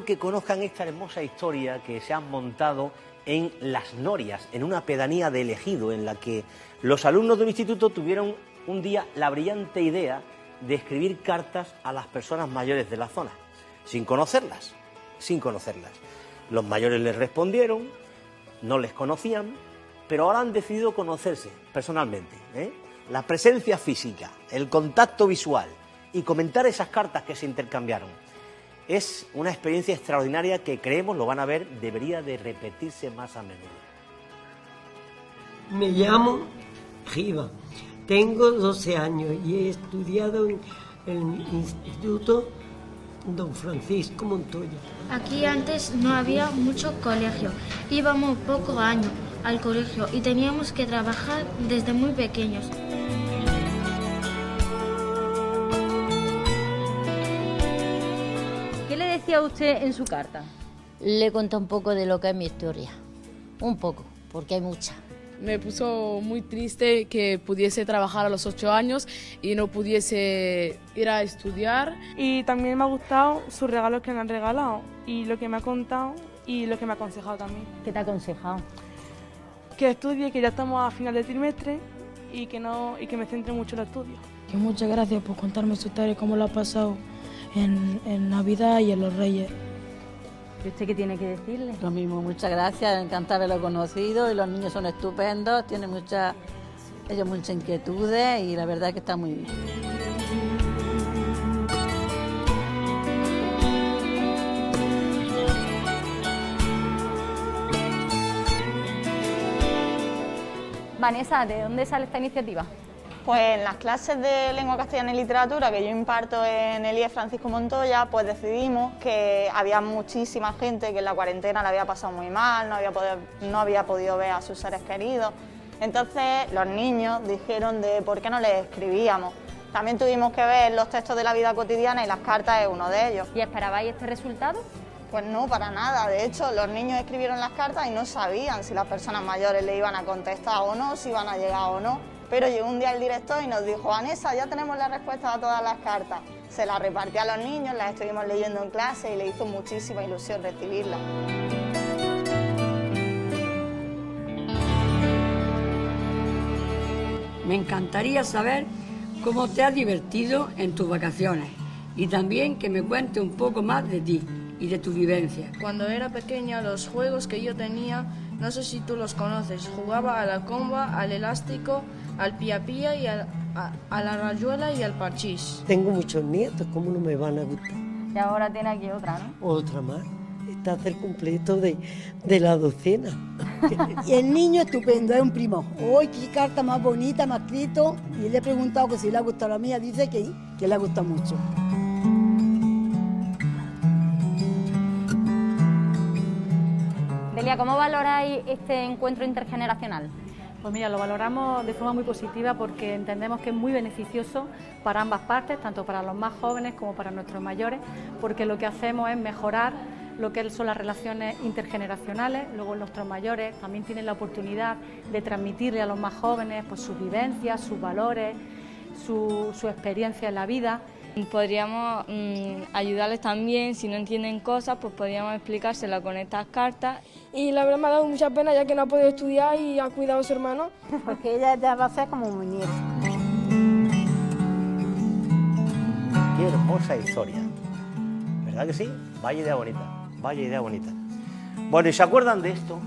que conozcan esta hermosa historia que se ha montado en Las Norias, en una pedanía de elegido, en la que los alumnos de un instituto tuvieron un día la brillante idea de escribir cartas a las personas mayores de la zona, sin conocerlas, sin conocerlas. Los mayores les respondieron, no les conocían, pero ahora han decidido conocerse personalmente. ¿eh? La presencia física, el contacto visual y comentar esas cartas que se intercambiaron es una experiencia extraordinaria que creemos, lo van a ver, debería de repetirse más a menudo. Me llamo Giva, tengo 12 años y he estudiado en el Instituto Don Francisco Montoya. Aquí antes no había mucho colegio, íbamos pocos años al colegio y teníamos que trabajar desde muy pequeños. ¿Qué le decía usted en su carta? Le conté un poco de lo que es mi historia. Un poco, porque hay mucha. Me puso muy triste que pudiese trabajar a los ocho años y no pudiese ir a estudiar. Y también me ha gustado sus regalos que me han regalado y lo que me ha contado y lo que me ha aconsejado también. ¿Qué te ha aconsejado? Que estudie, que ya estamos a final de trimestre y que, no, y que me centre mucho en los estudios. Que muchas gracias por contarme su historia, cómo lo ha pasado en, en Navidad y en los Reyes. ¿Y usted qué tiene que decirle? Lo mismo, muchas gracias, encantado de haberlo conocido y los niños son estupendos, tienen muchas, ellos muchas inquietudes y la verdad es que está muy bien. Vanessa, ¿de dónde sale esta iniciativa? Pues en las clases de lengua castellana y literatura que yo imparto en el IES Francisco Montoya, pues decidimos que había muchísima gente que en la cuarentena la había pasado muy mal, no había, podido, no había podido ver a sus seres queridos. Entonces los niños dijeron de por qué no les escribíamos. También tuvimos que ver los textos de la vida cotidiana y las cartas es uno de ellos. ¿Y esperabais este resultado? Pues no, para nada. De hecho, los niños escribieron las cartas y no sabían si las personas mayores le iban a contestar o no, si iban a llegar o no. Pero llegó un día el director y nos dijo, Vanessa, ya tenemos la respuesta a todas las cartas. Se las repartió a los niños, las estuvimos leyendo en clase y le hizo muchísima ilusión recibirlas. Me encantaría saber cómo te has divertido en tus vacaciones y también que me cuente un poco más de ti y de tu vivencia. Cuando era pequeña, los juegos que yo tenía, no sé si tú los conoces, jugaba a la comba, al elástico, al pía pía y al- a, a la rayuela y al parchís. Tengo muchos nietos, ¿cómo no me van a gustar? Y ahora tiene aquí otra, ¿no? Otra más. Está hacer completo de, de la docena. Y el niño estupendo, es un primo. ¡Uy, qué carta más bonita, me ha escrito! Y le he preguntado que si le ha gustado la mía, dice que, que le ha gustado mucho. ¿Cómo valoráis este encuentro intergeneracional? Pues mira, lo valoramos de forma muy positiva porque entendemos que es muy beneficioso para ambas partes, tanto para los más jóvenes como para nuestros mayores, porque lo que hacemos es mejorar lo que son las relaciones intergeneracionales, luego nuestros mayores también tienen la oportunidad de transmitirle a los más jóvenes pues, sus vivencias, sus valores, su experiencia en la vida. Podríamos mm, ayudarles también, si no entienden cosas, pues podríamos explicárselas con estas cartas. Y la verdad me ha dado mucha pena ya que no ha podido estudiar y ha cuidado a su hermano. Porque ella ya va a ser como mi nieta. Qué hermosa historia. ¿Verdad que sí? Vaya idea bonita, vaya idea bonita. Bueno, ¿y se acuerdan de esto?